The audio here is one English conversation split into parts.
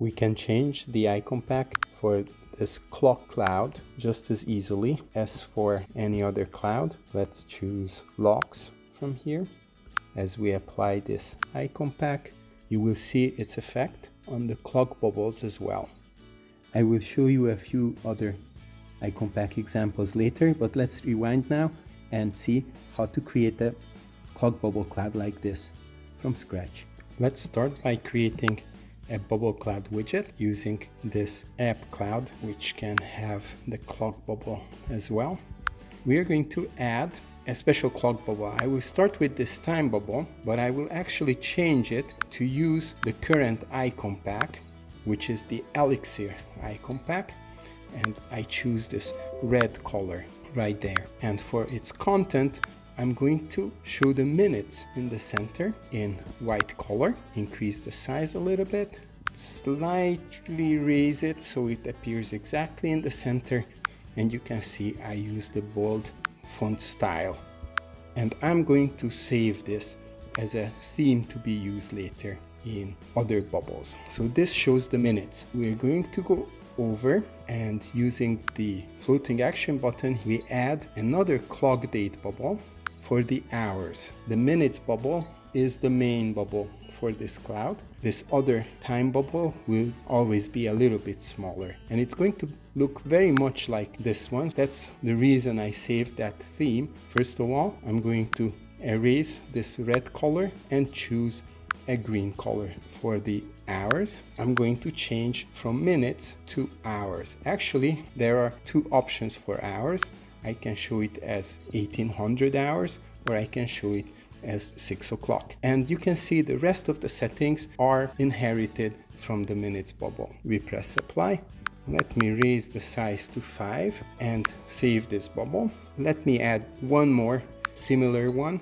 We can change the icon pack for this clock cloud just as easily as for any other cloud. Let's choose locks from here. As we apply this icon pack, you will see its effect on the clock bubbles as well. I will show you a few other icon pack examples later, but let's rewind now and see how to create a clock bubble cloud like this from scratch. Let's start by creating a bubble cloud widget using this app cloud, which can have the clock bubble as well. We are going to add a special clock bubble. I will start with this time bubble, but I will actually change it to use the current icon pack, which is the Elixir icon pack. And I choose this red color right there. And for its content, I'm going to show the minutes in the center in white color, increase the size a little bit, slightly raise it so it appears exactly in the center and you can see I use the bold font style and I'm going to save this as a theme to be used later in other bubbles. So this shows the minutes. We're going to go over and using the floating action button we add another clock date bubble for the hours. The minutes bubble is the main bubble for this cloud. This other time bubble will always be a little bit smaller and it's going to look very much like this one. That's the reason I saved that theme. First of all, I'm going to erase this red color and choose a green color for the hours. I'm going to change from minutes to hours. Actually, there are two options for hours. I can show it as 1800 hours or I can show it as 6 o'clock. And you can see the rest of the settings are inherited from the minutes bubble. We press apply. Let me raise the size to 5 and save this bubble. Let me add one more similar one.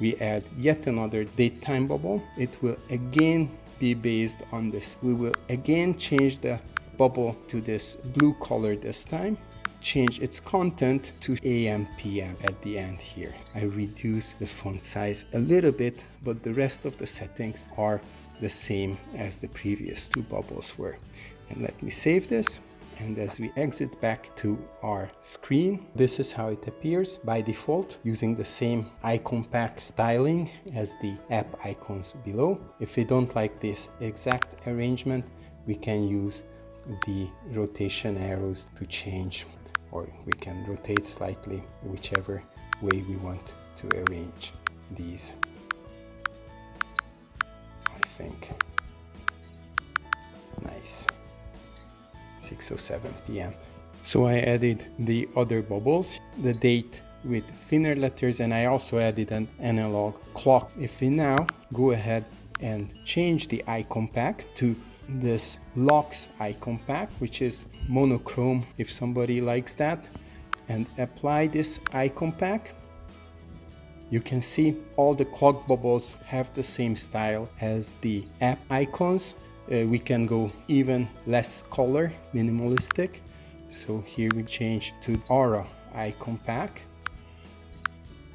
We add yet another date time bubble. It will again be based on this. We will again change the bubble to this blue color this time change its content to AM PM at the end here. I reduce the font size a little bit, but the rest of the settings are the same as the previous two bubbles were. And let me save this. And as we exit back to our screen, this is how it appears by default using the same icon pack styling as the app icons below. If we don't like this exact arrangement, we can use the rotation arrows to change or we can rotate slightly whichever way we want to arrange these I think. Nice. 6:07 p.m. so I added the other bubbles the date with thinner letters and I also added an analog clock. If we now go ahead and change the icon pack to this locks icon pack which is monochrome if somebody likes that. And apply this icon pack. You can see all the clock bubbles have the same style as the app icons. Uh, we can go even less color minimalistic. So here we change to aura icon pack.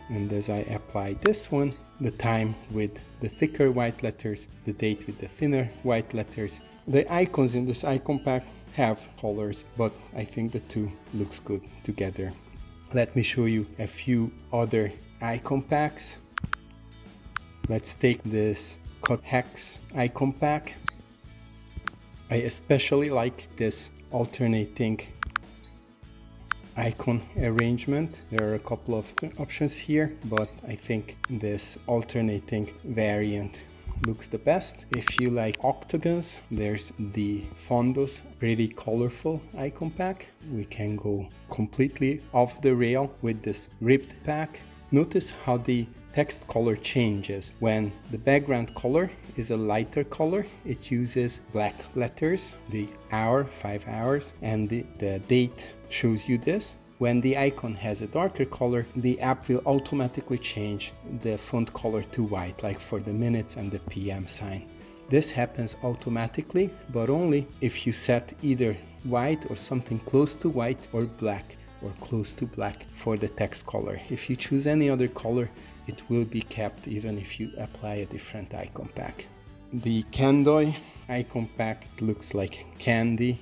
And as I apply this one the time with the thicker white letters, the date with the thinner white letters. The icons in this icon pack have colors, but I think the two looks good together. Let me show you a few other icon packs. Let's take this cut hex icon pack. I especially like this alternating icon arrangement. There are a couple of options here, but I think this alternating variant looks the best. If you like octagons, there's the Fondos pretty colorful icon pack. We can go completely off the rail with this ribbed pack. Notice how the text color changes. When the background color is a lighter color, it uses black letters, the hour, five hours, and the, the date shows you this. When the icon has a darker color, the app will automatically change the font color to white, like for the minutes and the PM sign. This happens automatically, but only if you set either white or something close to white or black or close to black for the text color. If you choose any other color, it will be kept even if you apply a different icon pack. The Kandoi icon pack looks like candy.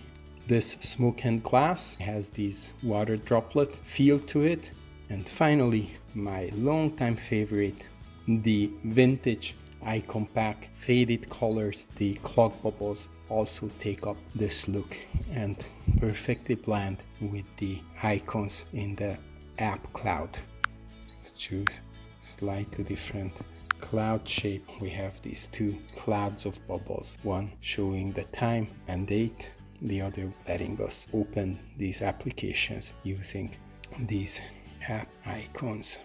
This smoke and glass has this water droplet feel to it. And finally, my longtime favorite, the vintage icon pack faded colors the clock bubbles also take up this look and perfectly blend with the icons in the app cloud. Let's choose slightly different cloud shape. We have these two clouds of bubbles one showing the time and date the other letting us open these applications using these app icons